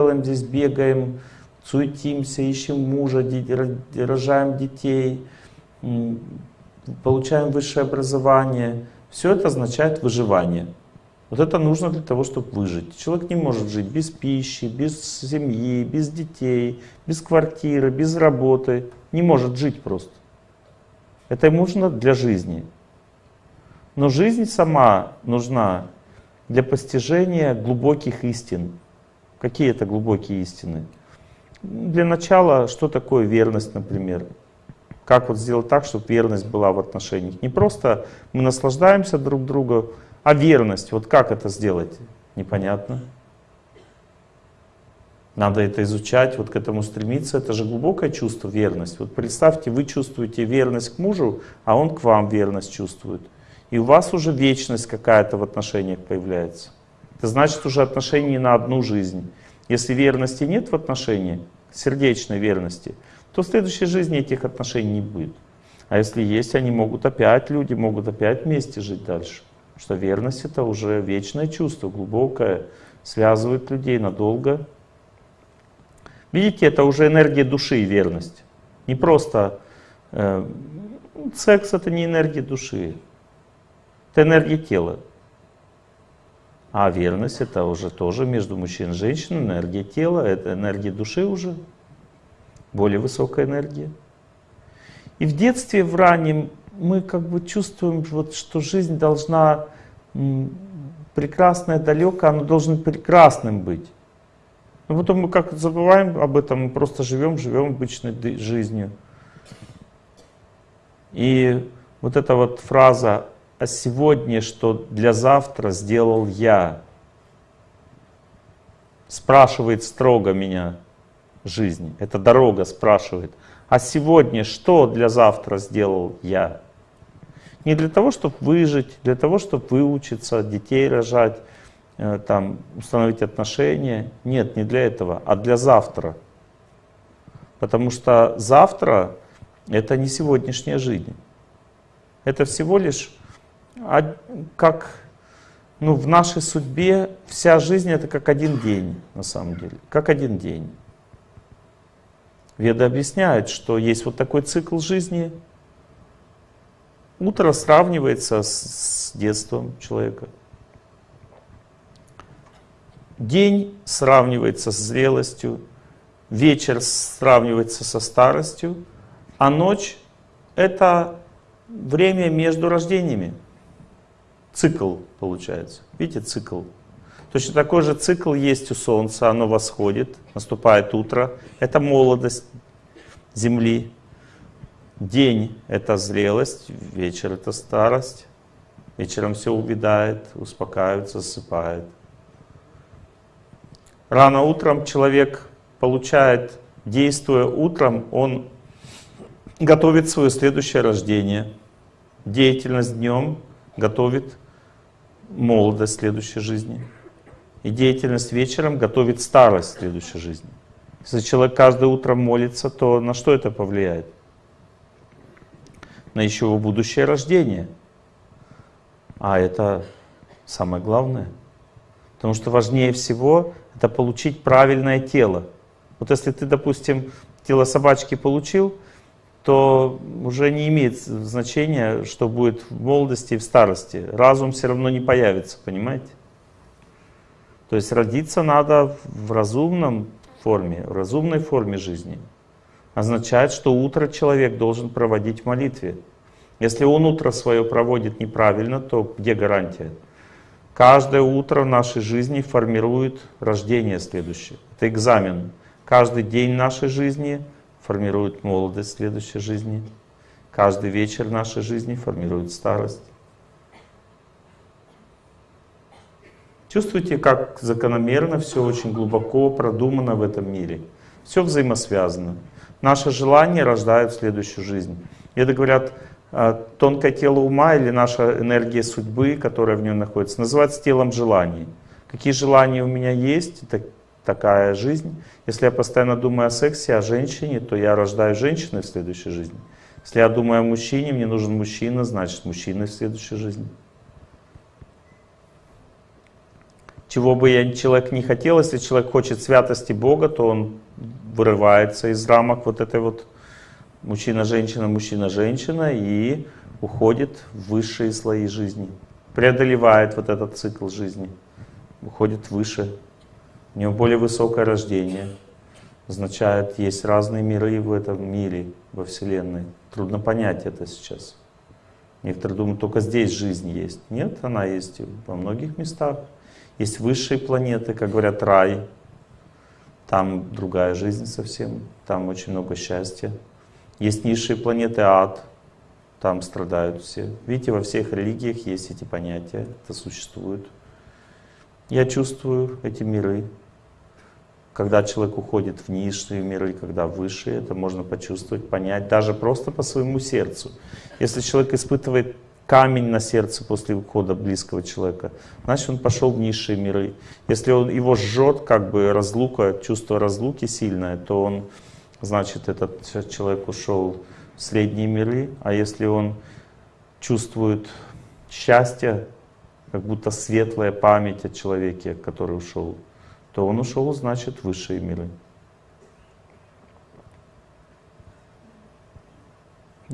делаем здесь, бегаем, суетимся, ищем мужа, рожаем детей, получаем высшее образование. Все это означает выживание. Вот это нужно для того, чтобы выжить. Человек не может жить без пищи, без семьи, без детей, без квартиры, без работы. Не может жить просто. Это ему нужно для жизни. Но жизнь сама нужна для постижения глубоких истин. Какие это глубокие истины? Для начала, что такое верность, например? Как вот сделать так, чтобы верность была в отношениях? Не просто мы наслаждаемся друг другом, а верность, вот как это сделать? Непонятно. Надо это изучать, вот к этому стремиться. Это же глубокое чувство, верность. Вот представьте, вы чувствуете верность к мужу, а он к вам верность чувствует. И у вас уже вечность какая-то в отношениях появляется. Это значит уже отношения на одну жизнь. Если верности нет в отношениях, сердечной верности, то в следующей жизни этих отношений не будет. А если есть, они могут опять, люди могут опять вместе жить дальше что верность это уже вечное чувство, глубокое, связывает людей надолго. Видите, это уже энергия души и верность. Не просто э, секс это не энергия души, это энергия тела. А верность это уже тоже между мужчиной и женщиной, энергия тела, это энергия души уже, более высокая энергия. И в детстве, в раннем, мы как бы чувствуем, вот, что жизнь должна прекрасная, далекая, она должна прекрасным быть. Но потом мы как забываем об этом, мы просто живем, живем обычной жизнью. И вот эта вот фраза «а сегодня, что для завтра сделал я», спрашивает строго меня жизнь. Эта дорога спрашивает, а сегодня что для завтра сделал я? Не для того, чтобы выжить, для того, чтобы выучиться, детей рожать, э, там, установить отношения. Нет, не для этого, а для завтра. Потому что завтра это не сегодняшняя жизнь. Это всего лишь как ну, в нашей судьбе вся жизнь это как один день, на самом деле. Как один день. Веды объясняют, что есть вот такой цикл жизни, Утро сравнивается с детством человека. День сравнивается с зрелостью, вечер сравнивается со старостью, а ночь — это время между рождениями. Цикл получается. Видите, цикл. Точно такой же цикл есть у Солнца, оно восходит, наступает утро. Это молодость Земли. День — это зрелость, вечер — это старость. Вечером все увядает, успокаивается, засыпает. Рано утром человек получает, действуя утром, он готовит свое следующее рождение. Деятельность днем готовит молодость следующей жизни. И деятельность вечером готовит старость следующей жизни. Если человек каждое утро молится, то на что это повлияет? на еще его будущее рождение. А это самое главное. Потому что важнее всего это получить правильное тело. Вот если ты, допустим, тело собачки получил, то уже не имеет значения, что будет в молодости и в старости. Разум все равно не появится, понимаете? То есть родиться надо в разумном форме, в разумной форме жизни означает, что утро человек должен проводить в молитве. Если он утро свое проводит неправильно, то где гарантия? Каждое утро в нашей жизни формирует рождение следующее. Это экзамен. Каждый день нашей жизни формирует молодость следующей жизни. Каждый вечер нашей жизни формирует старость. Чувствуете, как закономерно все очень глубоко продумано в этом мире. Все взаимосвязано. Наше желание рождает следующую жизнь. Это говорят, а, тонкое тело ума или наша энергия судьбы, которая в нем находится, называется телом желаний. Какие желания у меня есть, такая жизнь. Если я постоянно думаю о сексе, о женщине, то я рождаю женщиной в следующей жизни. Если я думаю о мужчине, мне нужен мужчина, значит мужчина в следующей жизни. чего бы я, человек не хотел, если человек хочет святости Бога, то он вырывается из рамок вот этой вот мужчина-женщина, мужчина-женщина и уходит в высшие слои жизни, преодолевает вот этот цикл жизни, уходит выше, у него более высокое рождение. Означает, есть разные миры в этом мире, во Вселенной. Трудно понять это сейчас. Некоторые думают, только здесь жизнь есть. Нет, она есть во многих местах. Есть высшие планеты, как говорят, рай. Там другая жизнь совсем, там очень много счастья. Есть низшие планеты, ад. Там страдают все. Видите, во всех религиях есть эти понятия, это существует. Я чувствую эти миры. Когда человек уходит в низшие миры, когда высшие, это можно почувствовать, понять, даже просто по своему сердцу. Если человек испытывает камень на сердце после ухода близкого человека, значит он пошел в низшие миры. Если он, его жжет, как бы разлука, чувство разлуки сильное, то он, значит, этот человек ушел средние миры, а если он чувствует счастье, как будто светлая память о человеке, который ушел, то он ушел, значит, в высшие миры.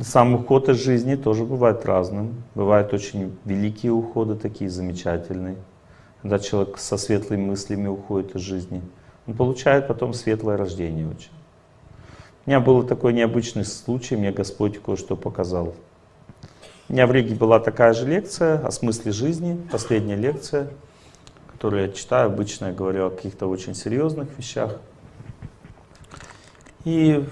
Сам уход из жизни тоже бывает разным. Бывают очень великие уходы, такие замечательные. Когда человек со светлыми мыслями уходит из жизни, он получает потом светлое рождение очень. У меня был такой необычный случай, мне Господь кое-что показал. У меня в Риге была такая же лекция о смысле жизни, последняя лекция, которую я читаю, обычно я говорю о каких-то очень серьезных вещах. И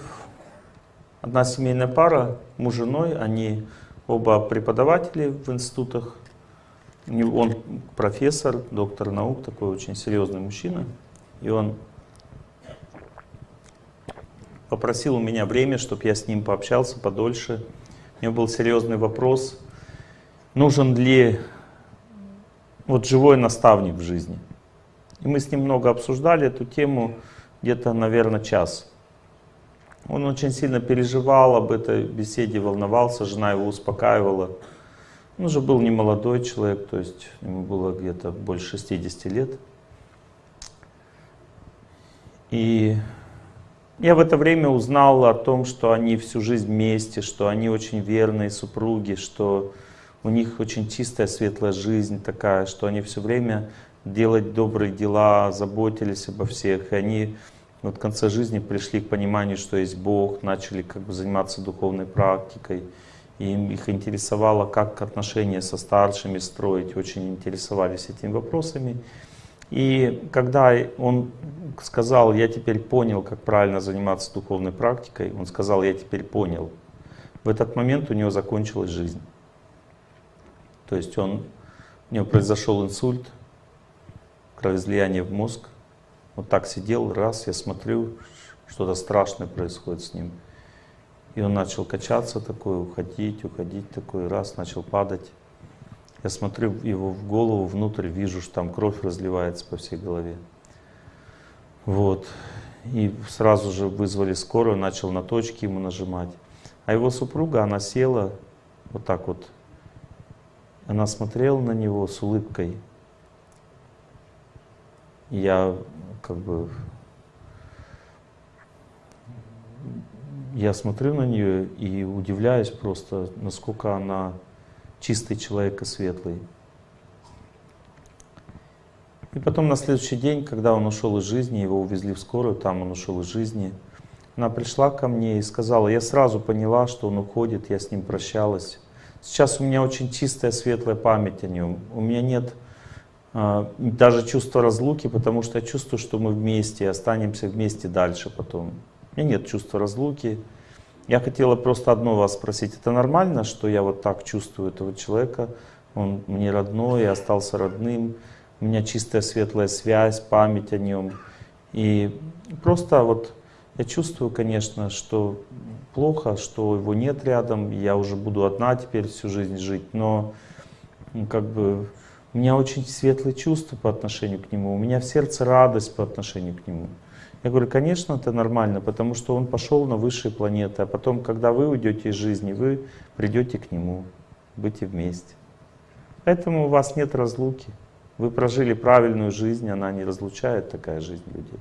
одна семейная пара, муж и женой, они оба преподаватели в институтах. Он профессор, доктор наук, такой очень серьезный мужчина. И он попросил у меня время, чтобы я с ним пообщался подольше. У него был серьезный вопрос, нужен ли вот живой наставник в жизни. И мы с ним много обсуждали эту тему, где-то, наверное, час. Он очень сильно переживал об этой беседе, волновался, жена его успокаивала. Он уже был не молодой человек, то есть ему было где-то больше 60 лет. И я в это время узнал о том, что они всю жизнь вместе, что они очень верные супруги, что у них очень чистая, светлая жизнь такая, что они все время делать добрые дела, заботились обо всех. И они вот в конце жизни пришли к пониманию, что есть Бог, начали как бы заниматься духовной практикой. И им их интересовало, как отношения со старшими строить, очень интересовались этими вопросами. И когда он сказал, я теперь понял, как правильно заниматься духовной практикой, он сказал, я теперь понял. В этот момент у него закончилась жизнь. То есть он, у него произошел инсульт, кровоизлияние в мозг. Вот так сидел, раз, я смотрю, что-то страшное происходит с ним. И он начал качаться такой, уходить, уходить такой, раз, начал падать. Я смотрю его в голову, внутрь, вижу, что там кровь разливается по всей голове. Вот. И сразу же вызвали скорую, начал на точки ему нажимать. А его супруга, она села вот так вот. Она смотрела на него с улыбкой. Я как бы... Я смотрю на нее и удивляюсь просто, насколько она чистый человек и светлый. И потом на следующий день, когда он ушел из жизни, его увезли в скорую, там он ушел из жизни, она пришла ко мне и сказала, я сразу поняла, что он уходит, я с ним прощалась. Сейчас у меня очень чистая, светлая память о нем. У меня нет э, даже чувства разлуки, потому что я чувствую, что мы вместе, останемся вместе дальше потом. У меня нет чувства разлуки, я хотела просто одно вас спросить. Это нормально, что я вот так чувствую этого человека? Он мне родной, я остался родным. У меня чистая светлая связь, память о нем. И просто вот я чувствую, конечно, что плохо, что его нет рядом. Я уже буду одна теперь всю жизнь жить. Но ну, как бы у меня очень светлые чувства по отношению к нему. У меня в сердце радость по отношению к нему. Я говорю, конечно, это нормально, потому что он пошел на высшие планеты, а потом, когда вы уйдете из жизни, вы придете к нему, будете вместе. Поэтому у вас нет разлуки. Вы прожили правильную жизнь, она не разлучает такая жизнь людей.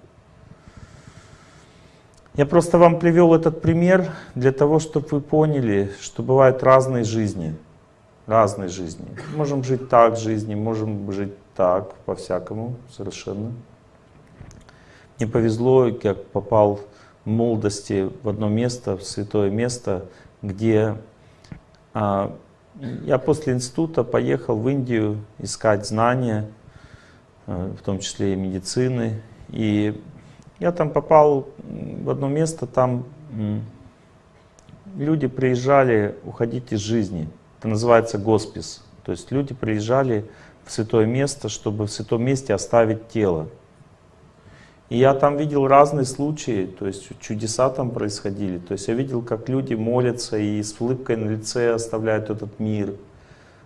Я просто вам привел этот пример для того, чтобы вы поняли, что бывают разные жизни. Разные жизни. Можем жить так жизни, можем жить так, по-всякому, совершенно. Мне повезло, я попал в молодости в одно место, в святое место, где а, я после института поехал в Индию искать знания, а, в том числе и медицины. И я там попал в одно место, там люди приезжали уходить из жизни. Это называется госпис. То есть люди приезжали в святое место, чтобы в святом месте оставить тело. И я там видел разные случаи, то есть чудеса там происходили. То есть я видел, как люди молятся и с улыбкой на лице оставляют этот мир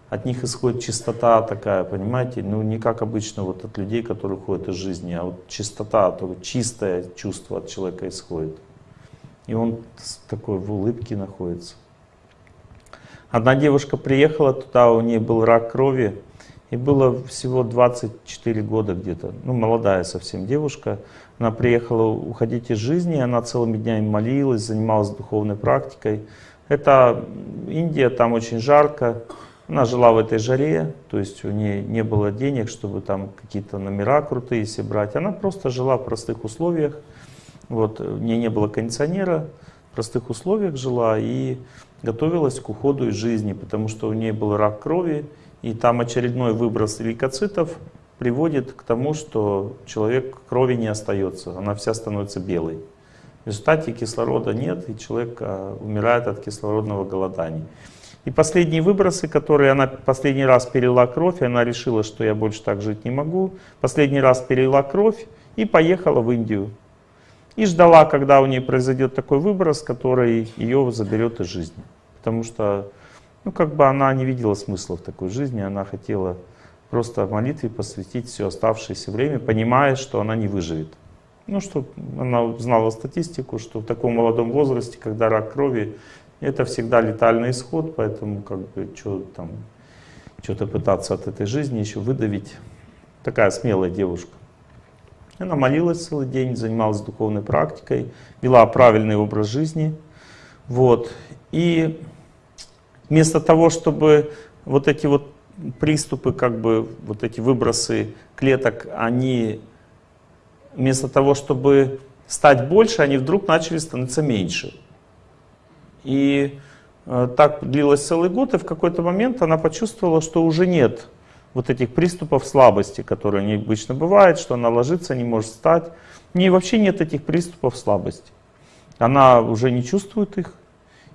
от них исходит чистота такая, понимаете? Ну, не как обычно вот от людей, которые уходят из жизни, а вот чистота, то чистое чувство от человека исходит. И он такой в улыбке находится. Одна девушка приехала туда, у нее был рак крови, и было всего 24 года где-то, ну, молодая совсем девушка. Она приехала уходить из жизни, она целыми днями молилась, занималась духовной практикой. Это Индия, там очень жарко, она жила в этой жаре, то есть у нее не было денег, чтобы там какие-то номера крутые себе брать. Она просто жила в простых условиях. Вот, у нее не было кондиционера, в простых условиях жила и готовилась к уходу из жизни, потому что у нее был рак крови, и там очередной выброс лейкоцитов приводит к тому, что человек крови не остается, она вся становится белой. В результате кислорода нет, и человек а, умирает от кислородного голодания. И последние выбросы, которые она последний раз перелила кровь, и она решила, что я больше так жить не могу. Последний раз перелила кровь и поехала в Индию. И ждала, когда у нее произойдет такой выброс, который ее заберет из жизни. Потому что, ну, как бы она не видела смысла в такой жизни, она хотела просто молитве посвятить все оставшееся время, понимая, что она не выживет. Ну, что она знала статистику, что в таком молодом возрасте, когда рак крови, это всегда летальный исход, поэтому как бы что-то пытаться от этой жизни еще выдавить. Такая смелая девушка. Она молилась целый день, занималась духовной практикой, вела правильный образ жизни. Вот. И вместо того, чтобы вот эти вот приступы, как бы вот эти выбросы клеток, они вместо того, чтобы стать больше, они вдруг начали становиться меньше. И э, так длилось целый год, и в какой-то момент она почувствовала, что уже нет вот этих приступов слабости, которые не обычно бывают, что она ложится, не может встать. У нее вообще нет этих приступов слабости. Она уже не чувствует их.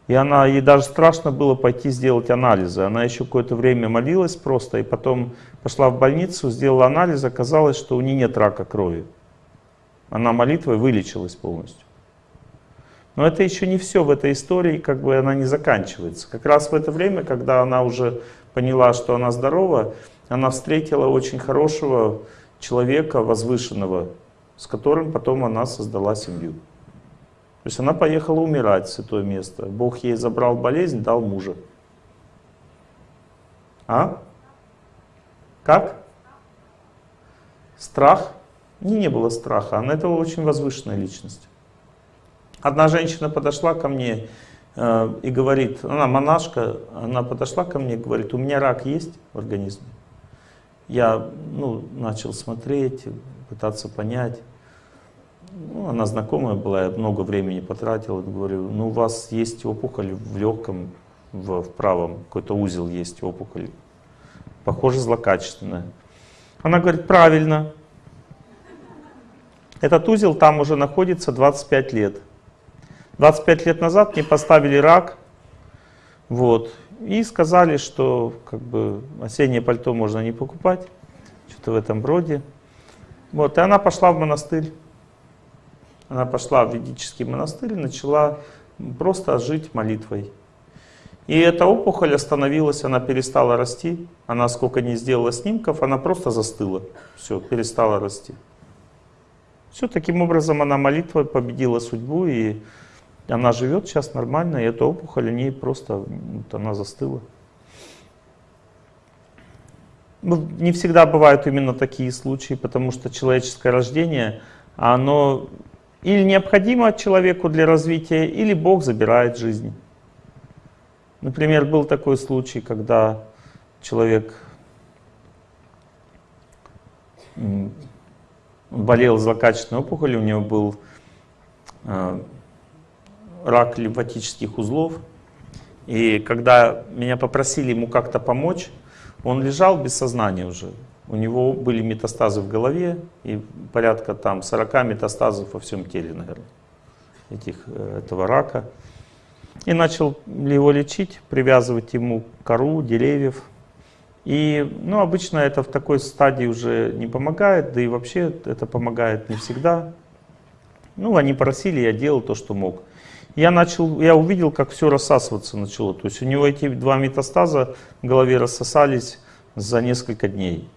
И она, ей даже страшно было пойти сделать анализы. Она еще какое-то время молилась просто, и потом пошла в больницу, сделала анализ, оказалось, что у нее нет рака крови. Она молитвой вылечилась полностью. Но это еще не все в этой истории, как бы она не заканчивается. Как раз в это время, когда она уже поняла, что она здорова, она встретила очень хорошего человека, возвышенного, с которым потом она создала семью. То есть она поехала умирать в святое место. Бог ей забрал болезнь, дал мужа. А? Как? Страх? Не, не было страха. Она это очень возвышенная личность. Одна женщина подошла ко мне э, и говорит, она монашка, она подошла ко мне и говорит, у меня рак есть в организме. Я ну, начал смотреть, пытаться понять. Ну, она знакомая была, я много времени потратил. Говорю, ну у вас есть опухоль в легком, в, в правом, какой-то узел есть опухоль. Похоже, злокачественная. Она говорит, правильно. Этот узел там уже находится 25 лет. 25 лет назад мне поставили рак, вот, и сказали, что как бы осеннее пальто можно не покупать, что-то в этом роде. Вот, и она пошла в монастырь. Она пошла в ведический монастырь и начала просто жить молитвой. И эта опухоль остановилась, она перестала расти. Она сколько не сделала снимков, она просто застыла. Все, перестала расти. Все, таким образом она молитвой победила судьбу и она живет сейчас нормально, и эта опухоль у ней просто, вот она застыла. ну, не всегда бывают именно такие случаи, потому что человеческое рождение, оно или необходимо человеку для развития, или Бог забирает жизнь. Например, был такой случай, когда человек болел злокачественной опухолью, у него был э, рак лимфатических узлов. И когда меня попросили ему как-то помочь, он лежал без сознания уже. У него были метастазы в голове и порядка там 40 метастазов во всем теле, наверное, этих, э, этого рака. И начал его лечить, привязывать ему кору деревьев. И ну, обычно это в такой стадии уже не помогает, да и вообще это помогает не всегда. Ну, они просили, я делал то, что мог. Я, начал, я увидел, как все рассасываться начало. То есть у него эти два метастаза в голове рассосались за несколько дней.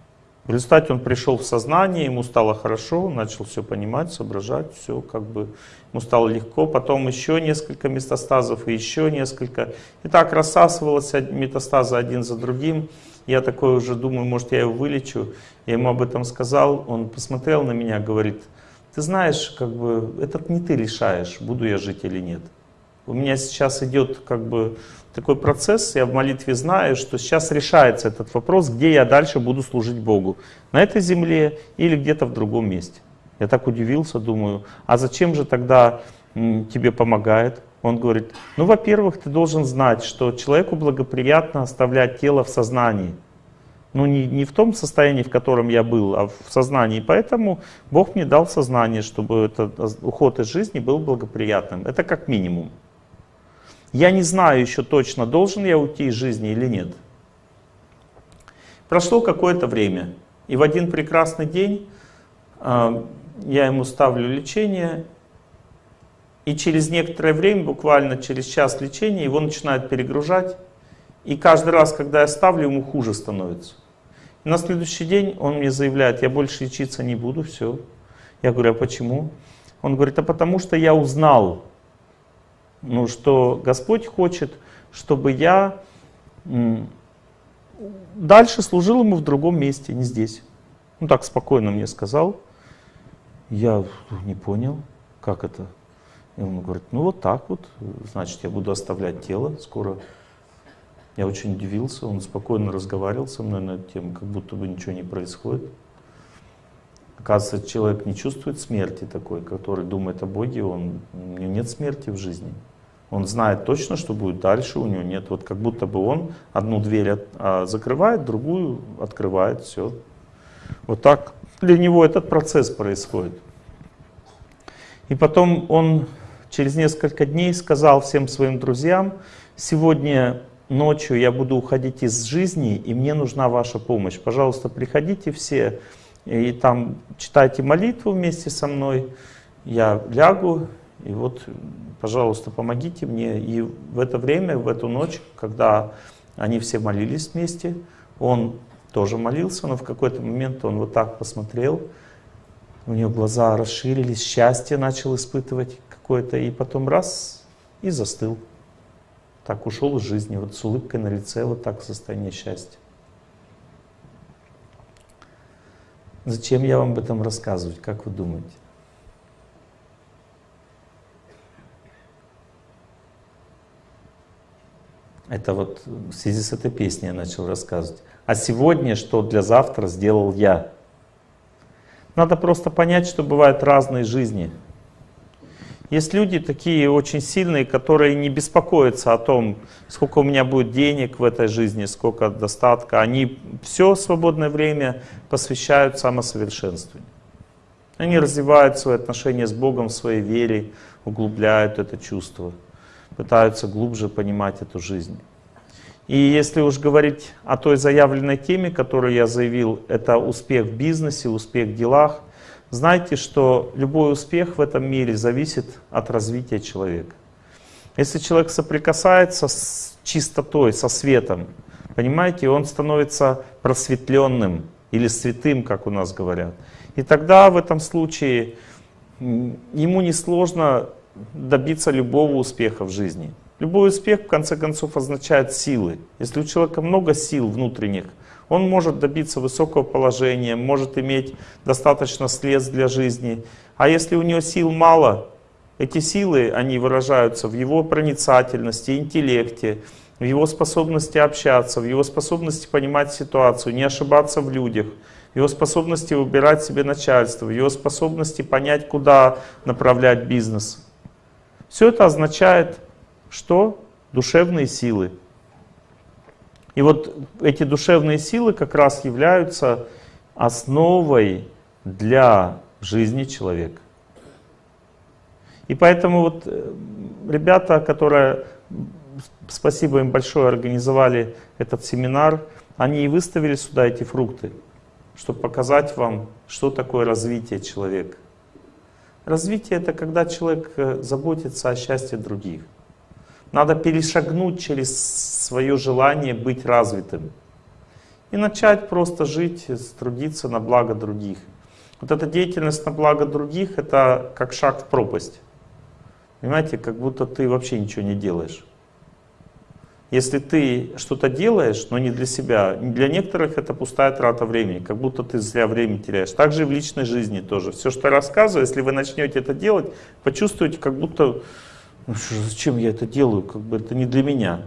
В результате он пришел в сознание, ему стало хорошо, начал все понимать, соображать, все как бы ему стало легко. Потом еще несколько метастазов и еще несколько. И так рассасывалось метастазы один за другим. Я такой уже думаю, может я его вылечу. Я ему об этом сказал, он посмотрел на меня, говорит, ты знаешь, как бы, это не ты решаешь, буду я жить или нет. У меня сейчас идет как бы такой процесс, я в молитве знаю, что сейчас решается этот вопрос, где я дальше буду служить Богу. На этой земле или где-то в другом месте. Я так удивился, думаю, а зачем же тогда тебе помогает? Он говорит, ну, во-первых, ты должен знать, что человеку благоприятно оставлять тело в сознании. Ну, не, не в том состоянии, в котором я был, а в сознании. Поэтому Бог мне дал сознание, чтобы этот уход из жизни был благоприятным. Это как минимум. Я не знаю еще точно, должен я уйти из жизни или нет. Прошло какое-то время, и в один прекрасный день э, я ему ставлю лечение, и через некоторое время, буквально через час лечения, его начинает перегружать, и каждый раз, когда я ставлю, ему хуже становится. И на следующий день он мне заявляет, я больше лечиться не буду, все. Я говорю, а почему? Он говорит, а потому что я узнал, ну, что Господь хочет, чтобы я дальше служил Ему в другом месте, не здесь. Ну так спокойно мне сказал. Я не понял, как это. И он говорит, ну вот так вот, значит, я буду оставлять тело скоро. Я очень удивился, он спокойно разговаривал со мной на эту тему, как будто бы ничего не происходит. Оказывается, человек не чувствует смерти такой, который думает о Боге, он, у него нет смерти в жизни. Он знает точно, что будет дальше, у него нет. Вот как будто бы он одну дверь от, а, закрывает, другую открывает, все. Вот так для него этот процесс происходит. И потом он через несколько дней сказал всем своим друзьям, сегодня ночью я буду уходить из жизни, и мне нужна ваша помощь. Пожалуйста, приходите все, и там читайте молитву вместе со мной, я лягу, и вот пожалуйста, помогите мне. И в это время, в эту ночь, когда они все молились вместе, он тоже молился, но в какой-то момент он вот так посмотрел, у него глаза расширились, счастье начал испытывать какое-то, и потом раз, и застыл. Так ушел из жизни, вот с улыбкой на лице, вот так состояние счастья. Зачем я вам об этом рассказывать, как вы думаете? Это вот в связи с этой песней я начал рассказывать. А сегодня, что для завтра сделал я? Надо просто понять, что бывают разные жизни. Есть люди такие очень сильные, которые не беспокоятся о том, сколько у меня будет денег в этой жизни, сколько достатка. Они все свободное время посвящают самосовершенствованию. Они развивают свои отношения с Богом в своей вере, углубляют это чувство пытаются глубже понимать эту жизнь. И если уж говорить о той заявленной теме, которую я заявил, это успех в бизнесе, успех в делах, знайте, что любой успех в этом мире зависит от развития человека. Если человек соприкасается с чистотой, со светом, понимаете, он становится просветленным или святым, как у нас говорят. И тогда в этом случае ему несложно добиться любого успеха в жизни. Любой успех, в конце концов, означает силы. Если у человека много сил внутренних, Он может добиться высокого положения, может иметь достаточно средств для жизни. А если у него сил мало, эти силы, они выражаются в его проницательности, интеллекте, в его способности общаться, в его способности понимать ситуацию, не ошибаться в людях, в его способности выбирать себе начальство, в его способности понять, куда направлять бизнес. Все это означает, что душевные силы. И вот эти душевные силы как раз являются основой для жизни человека. И поэтому вот э, ребята, которые, спасибо им большое, организовали этот семинар, они и выставили сюда эти фрукты, чтобы показать вам, что такое развитие человека. Развитие — это когда человек э, заботится о счастье других. Надо перешагнуть через свое желание быть развитым и начать просто жить, трудиться на благо других. Вот эта деятельность на благо других — это как шаг в пропасть. Понимаете, как будто ты вообще ничего не делаешь. Если ты что-то делаешь, но не для себя, для некоторых это пустая трата времени, как будто ты зря время теряешь. Так же и в личной жизни тоже. Все, что я рассказываю, если вы начнете это делать, почувствуете, как будто, ну, зачем я это делаю, как бы это не для меня.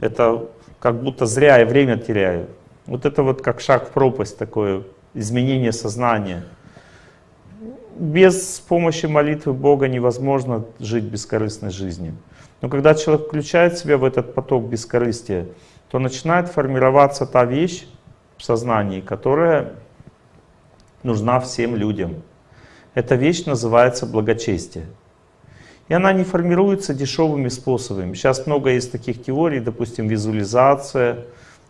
Это как будто зря я время теряю. Вот это вот как шаг в пропасть такое, изменение сознания без помощи молитвы Бога невозможно жить бескорыстной жизнью. Но когда человек включает себя в этот поток бескорыстия, то начинает формироваться та вещь в сознании, которая нужна всем людям. Эта вещь называется благочестие. И она не формируется дешевыми способами. Сейчас много есть таких теорий, допустим, визуализация,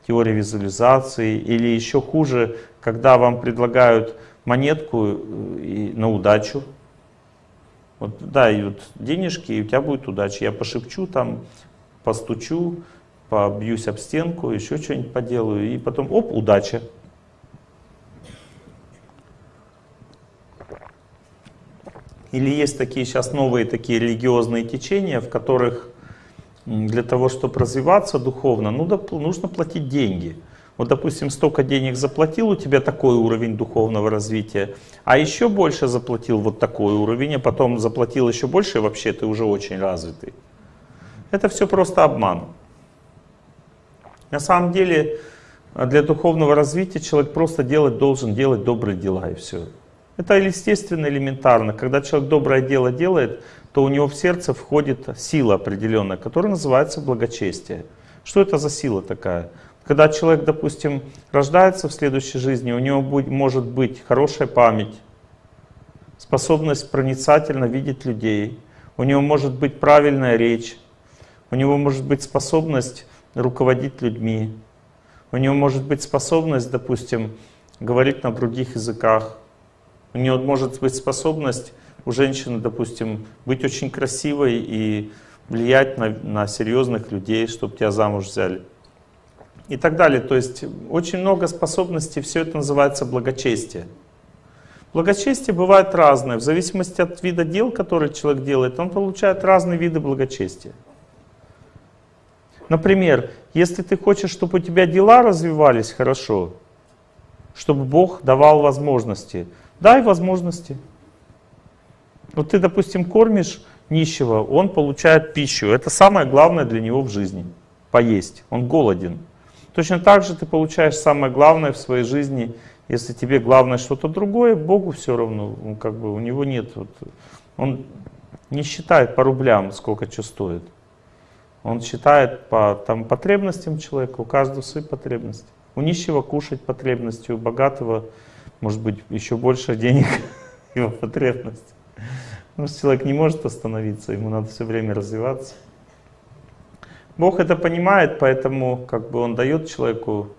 теория визуализации, или еще хуже, когда вам предлагают монетку э, и на удачу. Вот дай вот денежки, и у тебя будет удача. Я пошепчу там, постучу, побьюсь об стенку, еще что-нибудь поделаю, и потом, оп, удача. Или есть такие сейчас новые такие религиозные течения, в которых для того, чтобы развиваться духовно, ну, нужно платить деньги. Вот, допустим, столько денег заплатил, у тебя такой уровень духовного развития, а еще больше заплатил вот такой уровень, а потом заплатил еще больше, и вообще ты уже очень развитый. Это все просто обман. На самом деле, для духовного развития человек просто делать должен делать добрые дела, и все. Это естественно, элементарно. Когда человек доброе дело делает, то у него в сердце входит сила определенная, которая называется благочестие. Что это за сила такая? Когда человек, допустим, рождается в следующей жизни, у него будет, может быть хорошая память, способность проницательно видеть людей, у него может быть правильная речь, у него может быть способность руководить людьми, у него может быть способность, допустим, говорить на других языках, у него может быть способность у женщины, допустим, быть очень красивой и влиять на, на серьезных людей, чтобы тебя замуж взяли и так далее. То есть очень много способностей, все это называется благочестие. Благочестие бывает разное, в зависимости от вида дел, которые человек делает, он получает разные виды благочестия. Например, если ты хочешь, чтобы у тебя дела развивались хорошо, чтобы Бог давал возможности, дай возможности. Вот ты, допустим, кормишь нищего, он получает пищу. Это самое главное для него в жизни. Поесть. Он голоден. Точно так же ты получаешь самое главное в своей жизни. Если тебе главное что-то другое, Богу все равно. Он как бы, у него нет. Вот, он не считает по рублям, сколько что стоит. Он считает по там, потребностям человека, у каждого свои потребности. У нищего кушать потребности, у богатого, может быть, еще больше денег, его потребность. Потому что человек не может остановиться, ему надо все время развиваться. Бог это понимает, поэтому как бы Он дает человеку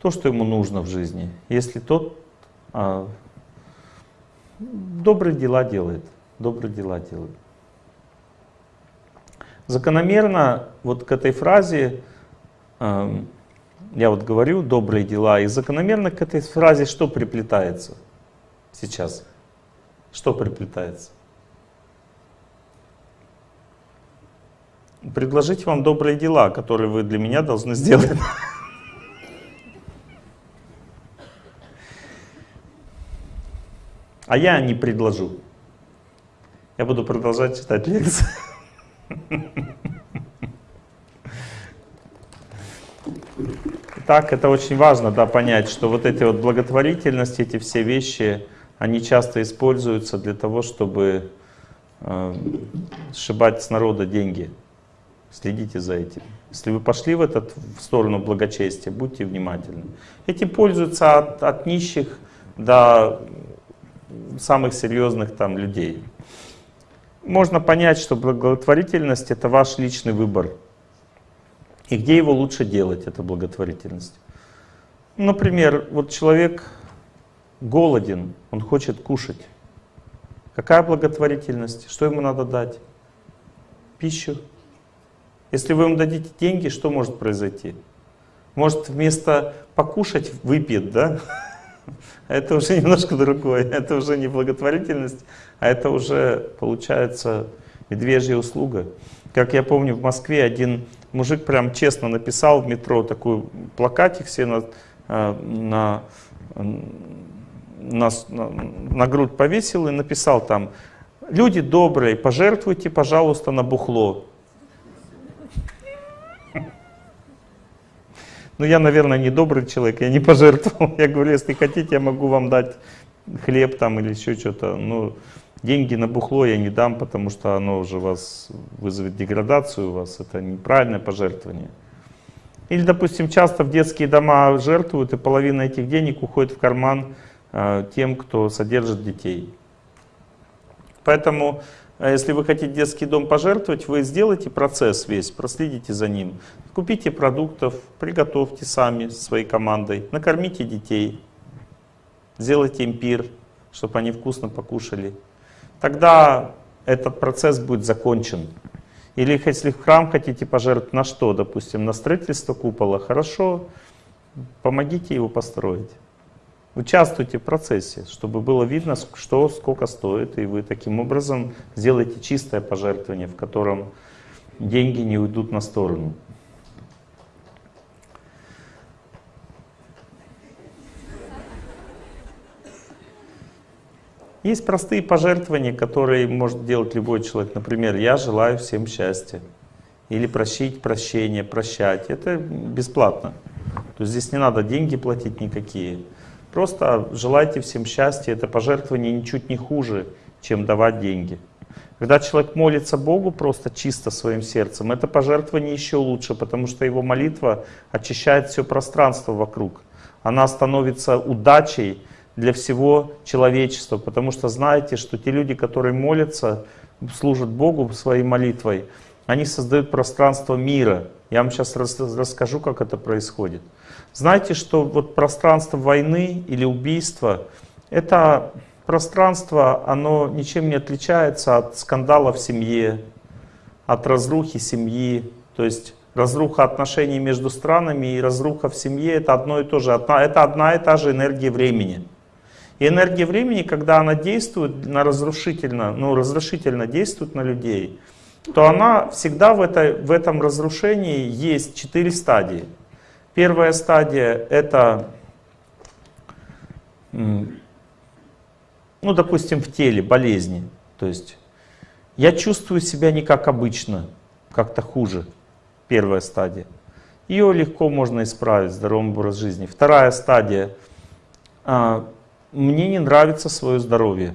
то, что ему нужно в жизни. Если тот а, добрые дела делает, добрые дела делает. Закономерно вот к этой фразе, э, я вот говорю, добрые дела, и закономерно к этой фразе что приплетается сейчас? Что приплетается? Предложить вам добрые дела, которые вы для меня должны сделать. А я не предложу. Я буду продолжать читать лекции. Так, это очень важно, да, понять, что вот эти вот благотворительности, эти все вещи, они часто используются для того, чтобы э, сшибать с народа деньги. Следите за этим. Если вы пошли в, этот, в сторону благочестия, будьте внимательны. Этим пользуются от, от нищих до самых серьезных там людей. Можно понять, что благотворительность это ваш личный выбор. И где его лучше делать, эта благотворительность? Например, вот человек голоден, он хочет кушать. Какая благотворительность? Что ему надо дать? Пищу. Если вы ему дадите деньги, что может произойти? Может вместо покушать выпьет, да? Это уже немножко другое. Это уже не благотворительность, а это уже получается медвежья услуга. Как я помню, в Москве один мужик прям честно написал в метро такой плакатик себе на, э, на, на, на, грудь повесил и написал там «Люди добрые, пожертвуйте, пожалуйста, на бухло». Ну, я, наверное, не добрый человек, я не пожертвовал. Я говорю, если хотите, я могу вам дать хлеб там или еще что-то. Но деньги на бухло я не дам, потому что оно уже вас вызовет деградацию у вас. Это неправильное пожертвование. Или, допустим, часто в детские дома жертвуют, и половина этих денег уходит в карман э, тем, кто содержит детей. Поэтому а если вы хотите детский дом пожертвовать, вы сделайте процесс весь, проследите за ним. Купите продуктов, приготовьте сами своей командой, накормите детей, сделайте им пир, чтобы они вкусно покушали. Тогда этот процесс будет закончен. Или если в храм хотите пожертвовать на что, допустим, на строительство купола, хорошо, помогите его построить. Участвуйте в процессе, чтобы было видно, что сколько стоит, и вы таким образом сделаете чистое пожертвование, в котором деньги не уйдут на сторону. Есть простые пожертвования, которые может делать любой человек. Например, я желаю всем счастья. Или прощить прощение, прощать. Это бесплатно. То есть здесь не надо деньги платить никакие. Просто желайте всем счастья, это пожертвование ничуть не хуже, чем давать деньги. Когда человек молится Богу просто чисто своим сердцем, это пожертвование еще лучше, потому что его молитва очищает все пространство вокруг. Она становится удачей для всего человечества, потому что знаете, что те люди, которые молятся, служат Богу своей молитвой, они создают пространство мира. Я вам сейчас расскажу, как это происходит. Знаете, что вот пространство войны или убийства, это пространство, оно ничем не отличается от скандала в семье, от разрухи семьи. То есть разруха отношений между странами и разруха в семье это одно и то же. Это одна и та же энергия времени. И энергия времени, когда она действует на разрушительно, ну, разрушительно действует на людей, то она всегда в, этой, в этом разрушении есть четыре стадии. Первая стадия это, ну, допустим, в теле болезни. То есть я чувствую себя не как обычно, как-то хуже. Первая стадия. Ее легко можно исправить, здоровым образ жизни. Вторая стадия. Мне не нравится свое здоровье.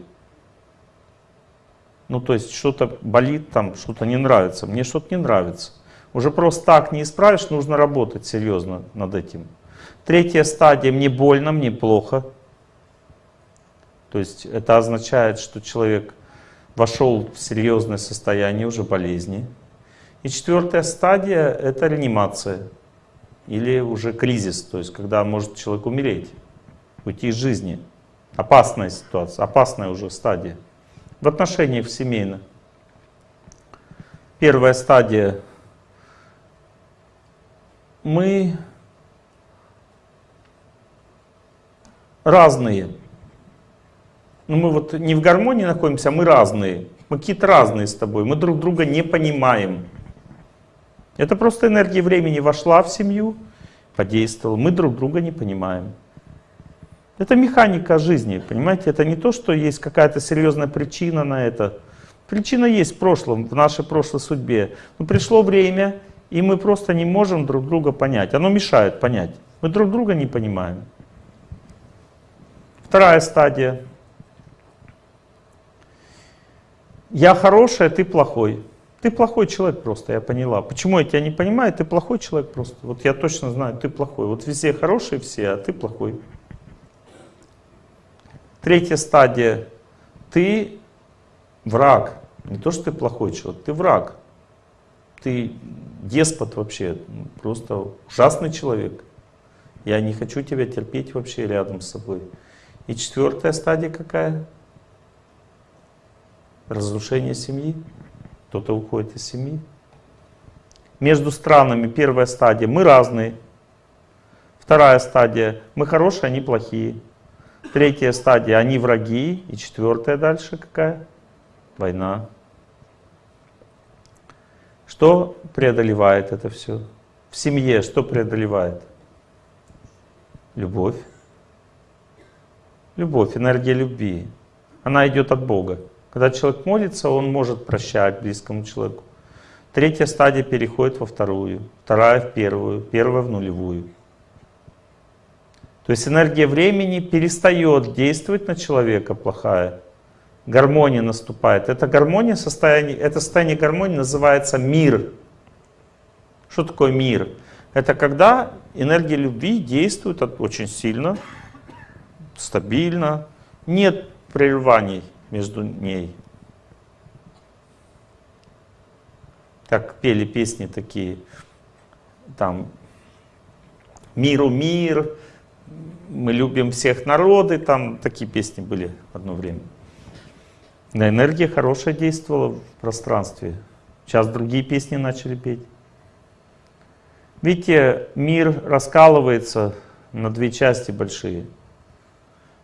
Ну, то есть что-то болит там, что-то не нравится. Мне что-то не нравится. Уже просто так не исправишь, нужно работать серьезно над этим. Третья стадия, мне больно, мне плохо. То есть это означает, что человек вошел в серьезное состояние уже болезни. И четвертая стадия — это реанимация или уже кризис, то есть когда может человек умереть, уйти из жизни. Опасная ситуация, опасная уже стадия. В отношениях семейных. Первая стадия мы разные. Но ну, мы вот не в гармонии находимся, а мы разные. Мы какие-то разные с тобой. Мы друг друга не понимаем. Это просто энергия времени вошла в семью, подействовала. Мы друг друга не понимаем. Это механика жизни, понимаете? Это не то, что есть какая-то серьезная причина на это. Причина есть в прошлом, в нашей прошлой судьбе. Но пришло время, и мы просто не можем друг друга понять. Оно мешает понять. Мы друг друга не понимаем. Вторая стадия. Я хороший, а ты плохой. Ты плохой человек просто, я поняла. Почему я тебя не понимаю? Ты плохой человек просто. Вот я точно знаю, ты плохой. Вот везде хорошие все, а ты плохой. Третья стадия. Ты враг. Не то, что ты плохой человек, ты враг. Ты деспот вообще, просто ужасный человек. Я не хочу тебя терпеть вообще рядом с собой. И четвертая стадия какая? Разрушение семьи. Кто-то уходит из семьи. Между странами первая стадия. Мы разные. Вторая стадия. Мы хорошие, они плохие. Третья стадия. Они враги. И четвертая дальше какая? Война. Что преодолевает это все? В семье что преодолевает? Любовь. Любовь, энергия любви. Она идет от Бога. Когда человек молится, он может прощать близкому человеку. Третья стадия переходит во вторую, вторая в первую, первая в нулевую. То есть энергия времени перестает действовать на человека плохая. Гармония наступает. Это гармония, состояние, это состояние гармонии называется мир. Что такое мир? Это когда энергия любви действует очень сильно, стабильно, нет прерываний между ней. Так пели песни такие, там «Миру мир», «Мы любим всех народы», там такие песни были одно время. На энергия хорошая действовала в пространстве. Сейчас другие песни начали петь. Видите, мир раскалывается на две части большие.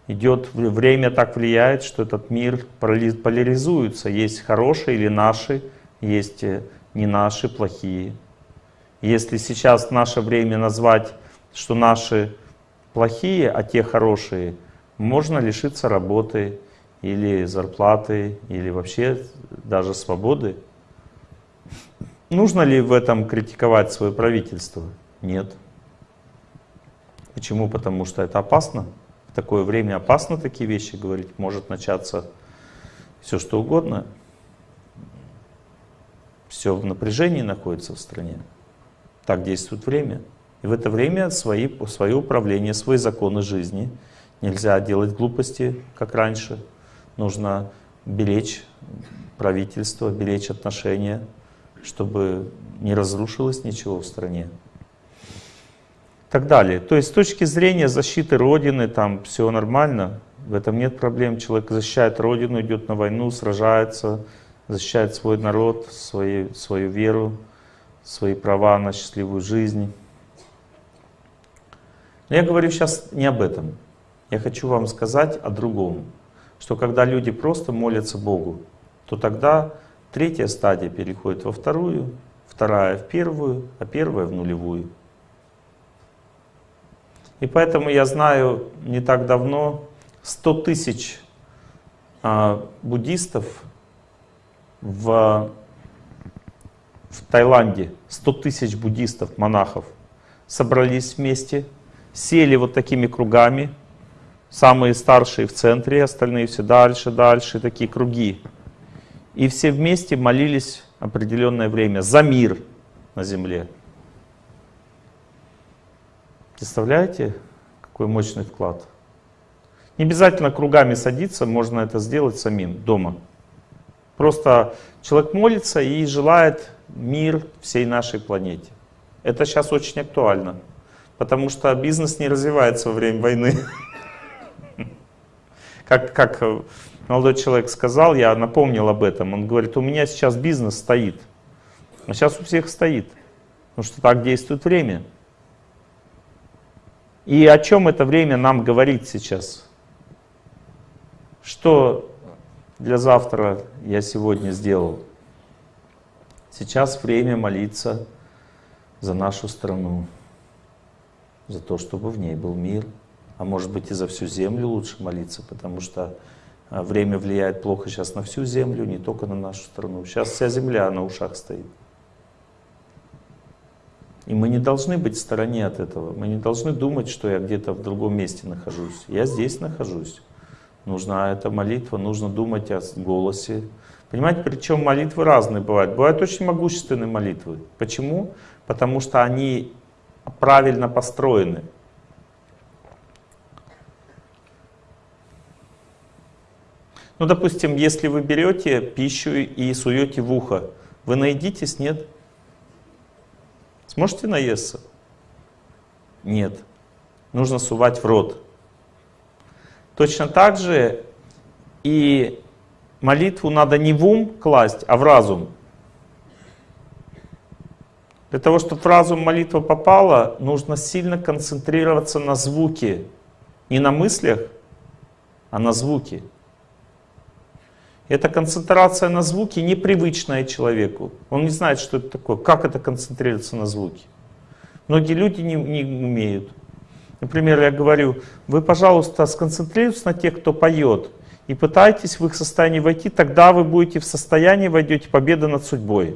Идет время так влияет, что этот мир поляризуется. Есть хорошие или наши, есть э, не наши, плохие. Если сейчас наше время назвать, что наши плохие, а те хорошие, можно лишиться работы или зарплаты, или вообще даже свободы. Нужно ли в этом критиковать свое правительство? Нет. Почему? Потому что это опасно. В такое время опасно такие вещи говорить. Может начаться все что угодно. Все в напряжении находится в стране. Так действует время. И в это время свои, свое управление, свои законы жизни. Нельзя делать глупости, как раньше. Нужно беречь правительство, беречь отношения чтобы не разрушилось ничего в стране. Так далее. То есть с точки зрения защиты Родины, там все нормально, в этом нет проблем. Человек защищает Родину, идет на войну, сражается, защищает свой народ, свои, свою веру, свои права на счастливую жизнь. Но я говорю сейчас не об этом. Я хочу вам сказать о другом. Что когда люди просто молятся Богу, то тогда Третья стадия переходит во вторую, вторая в первую, а первая в нулевую. И поэтому я знаю не так давно 100 тысяч а, буддистов в, в Таиланде, 100 тысяч буддистов, монахов, собрались вместе, сели вот такими кругами, самые старшие в центре, остальные все дальше, дальше, такие круги. И все вместе молились определенное время за мир на земле. Представляете, какой мощный вклад? Не обязательно кругами садиться, можно это сделать самим дома. Просто человек молится и желает мир всей нашей планете. Это сейчас очень актуально, потому что бизнес не развивается во время войны. Как, как молодой человек сказал, я напомнил об этом, он говорит, у меня сейчас бизнес стоит. А сейчас у всех стоит, потому что так действует время. И о чем это время нам говорит сейчас? Что для завтра я сегодня сделал? Сейчас время молиться за нашу страну, за то, чтобы в ней был мир, А может быть и за всю землю лучше молиться, потому что а, время влияет плохо сейчас на всю землю, не только на нашу страну. Сейчас вся земля на ушах стоит. И мы не должны быть в стороне от этого. Мы не должны думать, что я где-то в другом месте нахожусь. Я здесь нахожусь. Нужна эта молитва, нужно думать о голосе. Понимаете, причем молитвы разные бывают. Бывают очень могущественные молитвы. Почему? Потому что они правильно построены. Ну, допустим, если вы берете пищу и суете в ухо, вы наедитесь, нет? Сможете наесться? Нет. Нужно сувать в рот. Точно так же и молитву надо не в ум класть, а в разум. Для того, чтобы в разум молитва попала, нужно сильно концентрироваться на звуке. Не на мыслях, а на звуке. Эта концентрация на звуке непривычная человеку. Он не знает, что это такое, как это концентрироваться на звуке. Многие люди не, не умеют. Например, я говорю, вы, пожалуйста, сконцентрируйтесь на тех, кто поет, и пытайтесь в их состояние войти, тогда вы будете в состоянии, войдете победы над судьбой.